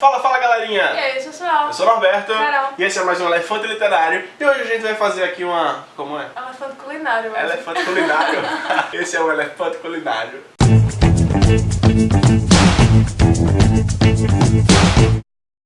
Fala, fala galerinha! E aí? Eu sou o Norberto Carol. e esse é mais um Elefante Literário e hoje a gente vai fazer aqui uma... como é? Elefante culinário, mas... Elefante Culinário. esse é o Elefante Culinário.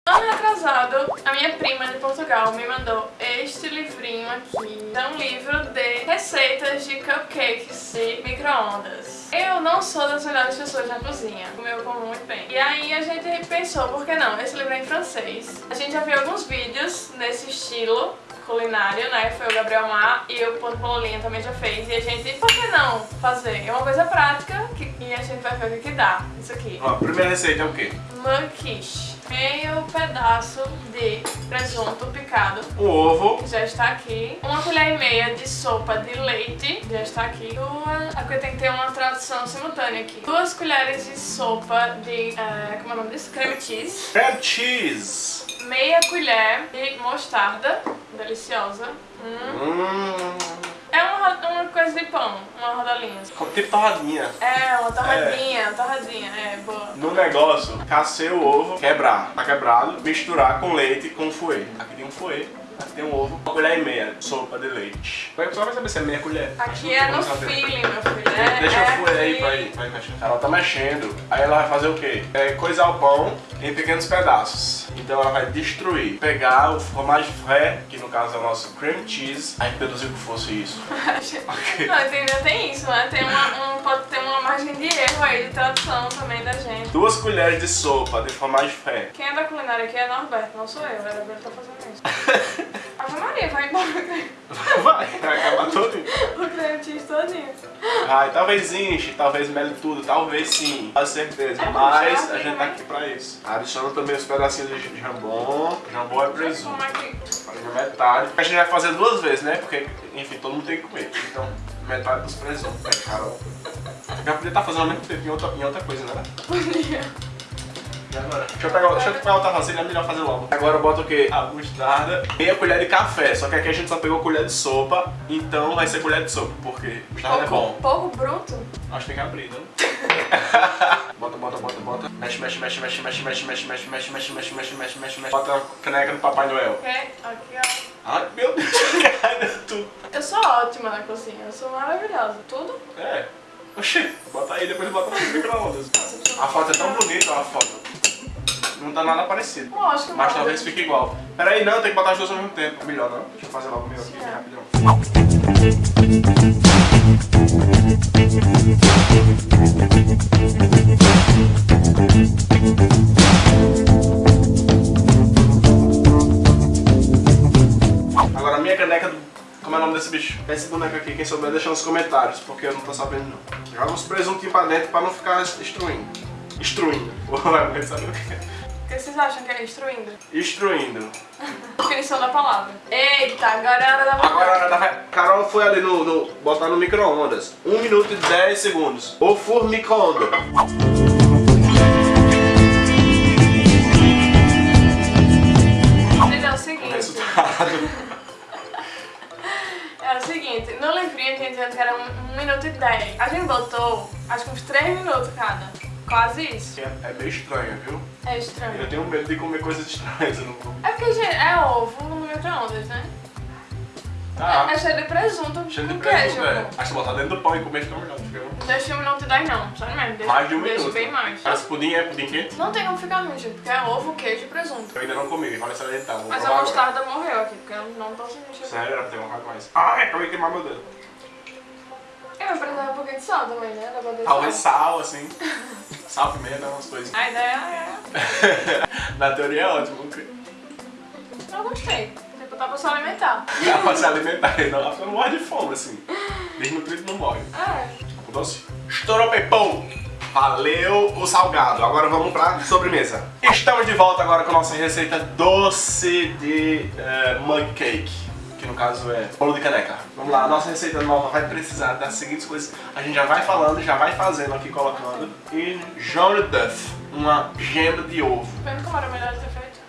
Ano retrasado, a minha prima de Portugal me mandou este livrinho aqui. É um livro de receitas de cupcakes de micro-ondas. Eu não sou das melhores pessoas na cozinha, como eu como muito bem. E aí a gente pensou, por que não? Esse livro é em francês. A gente já viu alguns vídeos nesse estilo culinário, né? Foi o Gabriel Mar e o Ponto Bololinha também já fez. E a gente, por que não fazer? É uma coisa prática que, e a gente vai ver o que, que dá. Isso aqui. Ó, a primeira receita é o quê? Mug quiche. Meio pedaço de presunto picado. Um ovo, Já está aqui. Uma colher e meia de sopa de leite. Já está aqui. Duas. Aqui tem que ter uma tradução simultânea aqui. Duas colheres de sopa de. é, como é o nome disso? Cream cheese. cream cheese. Meia colher de mostarda. Deliciosa. Hum. Hum, É uma, ro- uma coisa de pão. Uma rodalinha. tipo torradinha. É, uma torradinha. Uma torradinha. É, boa. No negócio, cacei o ovo, quebrar, tá quebrado, misturar com leite e com fouet. Aqui tem um fouet, aqui tem um ovo, uma colher e meia sopa de leite. Como é que você vai saber se é meia colher? Aqui é no feeling, meu filho. É, Deixa é o fouet aí pra ir, pra ir mexendo. Ela tá mexendo, aí ela vai fazer o quê? É coisar o pão em pequenos pedaços. Então ela vai destruir, pegar o fromage frais, que no caso é o nosso cream cheese, aí deduziu que fosse isso. Ok. Não, entendeu? Tem isso, né? Tem uma, um, pode ter uma margem de erro aí de tradução também da gente. Duas colheres de sopa de fromage frais. Quem é da culinária aqui é Norberto, não sou eu. O Norberto tá fazendo isso. Vai embora Vai, vai acabar todo. o creme cheese todinho. Ai, talvez inche, talvez mele tudo, talvez sim, com certeza. É Mas a gente tá né? aqui pra isso. Adiciona também os pedacinhos de jambon. Jambon é presunto. É. Farinha metade. A gente vai fazer duas vezes, né? Porque, enfim, todo mundo tem que comer. Então, metade dos presuntos. É, Carol. Já podia estar fazendo ao mesmo tempo em outra, em outra coisa, né? Podia. E agora? Deixa eu pegar, deixa eu pegar outra vasilha, é melhor fazer logo. Agora eu boto o quê? A mostarda. Meia colher de café, só que aqui a gente só pegou colher de sopa, então vai ser colher de sopa, porque mostarda é bom. Pouco bruto? Acho que tem que abrir, não? bota, bota, bota, bota. Mexe, mexe, mexe, mexe, mexe, mexe, mexe, mexe, mexe, mexe, mexe, mexe, mexe, mexe, mexe. Bota a caneca do Papai Noel. Ok, aqui ó. Ai, meu Deus. Eu sou ótima na cozinha, eu sou maravilhosa. Tudo? É. Oxi, bota aí, depois bota no micro-ondas. A foto é tão bonita, a foto. Não tá nada parecido. Lógico, Mas talvez fique igual. Pera aí, não, tem que botar as duas ao mesmo tempo. Melhor não. Deixa eu fazer logo o meu aqui, rapidão. Agora a minha caneca do... Como é o nome desse bicho? Esse boneco aqui, quem souber deixa nos comentários, porque eu não tô sabendo não. Joga uns presuntinhos pra dentro pra não ficar destruindo. Destruindo. Vai saber o que é. Que vocês acham que é instruindo? Destruindo. Definição da palavra. Eita, agora é a hora da Agora hora da Carol foi ali no, no botar no micro-ondas. 1 minuto e 10 segundos. O formica-onda. Gente, é o seguinte. resultado. É o seguinte, no livrinho tinha dizendo que era 1 minuto e 10. A gente botou, acho que uns 3 minutos cada. Quase isso. É, é meio estranho, viu? É Eu estranho. tenho medo de comer coisas estranhas. Eu não vou. É porque, gente, é ovo no micro-ondas, né? Tá. É cheio de presunto Cheio de presunto, queijo. é. Acho que botar dentro do pão e comer fica melhor. Não deixa 1 minuto e 10 não, sério mesmo. Deixa, mais de um deixa minuto. bem mais. Mas pudim é pudim quente? Não tem como ficar ruim, gente, porque é ovo, queijo e presunto. Eu ainda não comi, olha essa tá. Vou Mas a provar agora. mostarda morreu aqui, porque eu não tô sentindo. Sério, era pra ter colocado mais. Ai, acabei de queimar meu dedo. Eu vou precisar um pouquinho de sal também, né? Talvez sal, assim. Sal, pimenta, umas coisas. A ideia é... Na teoria é ótimo. Eu gostei. Tipo, dá pra se alimentar. Dá pra se alimentar, não. A pessoa não morre de fome, assim. Desnutrido não morre. É. O doce. Estourou pepão. Valeu o salgado. Agora vamos pra sobremesa. Estamos de volta agora com a nossa receita doce de eh, mug cake. Que no caso é bolo de caneca. Vamos lá, a nossa receita nova vai precisar das seguintes coisas. A gente já vai falando, já vai fazendo aqui, colocando. E John Duff, uma gema de ovo. Vendo como era melhor ter feito?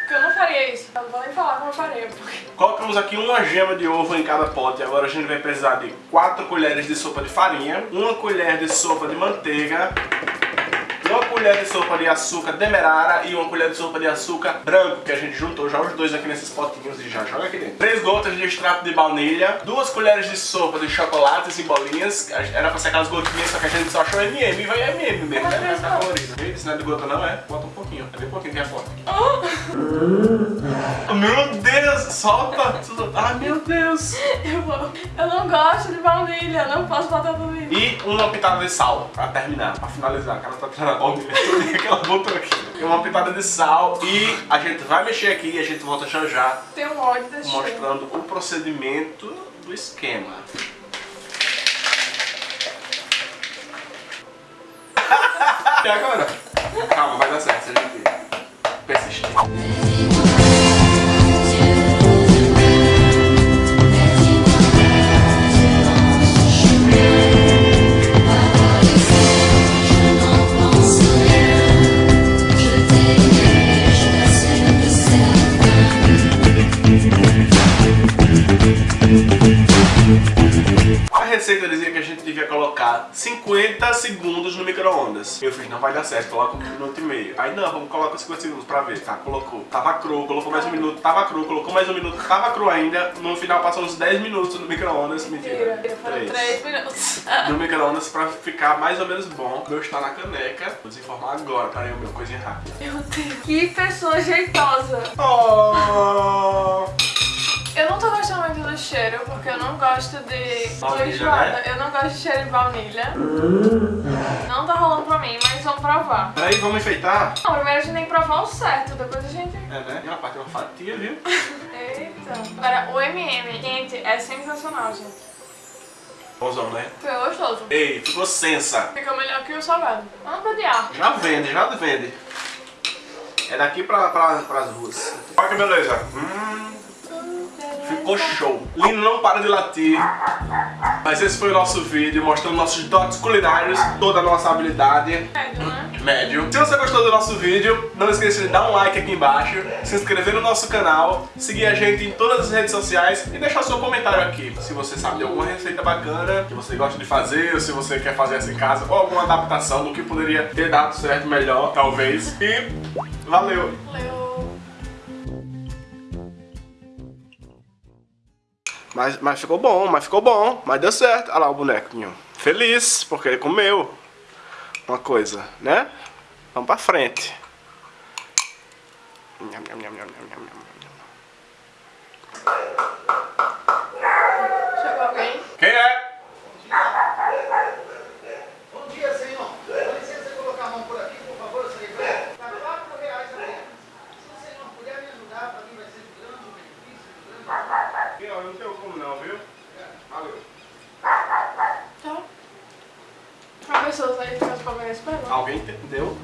Porque eu não faria isso. Eu não vou nem falar como eu faria, porque... Colocamos aqui uma gema de ovo em cada pote. Agora a gente vai precisar de 4 colheres de sopa de farinha, uma colher de sopa de manteiga, colher colher de sopa de açúcar demerara e uma colher de sopa de açúcar branco, que a gente juntou já os dois aqui nesses potinhos e já joga aqui dentro. Três gotas de extrato de baunilha, duas colheres de sopa de chocolates em bolinhas, era pra ser aquelas gotinhas, só que a gente só achou MM e vai MM mesmo, né? Ficar colorido. Isso não é de gota não, é? Bota um pouquinho, é bem pouquinho que é forte. Oh. meu Deus, solta! Ai meu Deus! Eu, vou, eu não gosto de baunilha, não posso botar baunilha. E uma pitada de sal, pra terminar, pra finalizar, que ela tá tirando a que ela botou aqui. Uma pitada de sal e a gente vai mexer aqui e a gente volta já já. Tem um ódio desse Mostrando cheiro. o procedimento do esquema. e agora? Calma, vai dar certo, seja persistir. receita colocar 50 segundos no micro-ondas. Eu fiz, não vai dar certo, coloca um minuto e meio. Aí não, vamos colocar 50 segundos pra ver. Tá, colocou. Tava cru, colocou mais um minuto, tava cru, colocou mais um minuto, tava cru ainda. No final passou uns 10 minutos no micro-ondas. Mentira. Mentira, 3 minutos. No micro-ondas pra ficar mais ou menos bom. Meu está na caneca. Vou desinformar agora, peraí, o meu, coisinha rápida. Meu Deus. Que pessoa jeitosa. Oh! Eu não tô gostando muito do cheiro, porque eu não gosto de baunilha, né? Eu não gosto de cheiro de baunilha. Não tá rolando pra mim, mas vamos provar. Peraí, vamos enfeitar? Não, primeiro a gente tem que provar o certo, depois a gente... É, né? E uma parte é uma fatia, viu? Eita. Agora, o MM quente é sensacional, gente. Bonzão, né? Foi gostoso. Ei, ficou sensa. Fica melhor que o salgado. Vamos pedir. Já vende, já vende. É daqui pra, pra, pras ruas. Olha que beleza. Hum. Ficou show. Lino não para de latir. Mas esse foi o nosso vídeo mostrando nossos dotes culinários, toda a nossa habilidade. Médio, né? Médio. Se você gostou do nosso vídeo, não esqueça de dar um like aqui embaixo, se inscrever no nosso canal, seguir a gente em todas as redes sociais e deixar seu comentário aqui. Se você sabe de alguma receita bacana que você gosta de fazer, ou se você quer fazer essa em casa, ou alguma adaptação do que poderia ter dado certo melhor, talvez. E valeu! Valeu! Mas, mas ficou bom, mas ficou bom, mas deu certo. Olha lá o bonequinho. Feliz, porque ele comeu uma coisa, né? Vamos pra frente. Chegou alguém? Quem é? Pessoas aí que as palmeiras Alguém entendeu?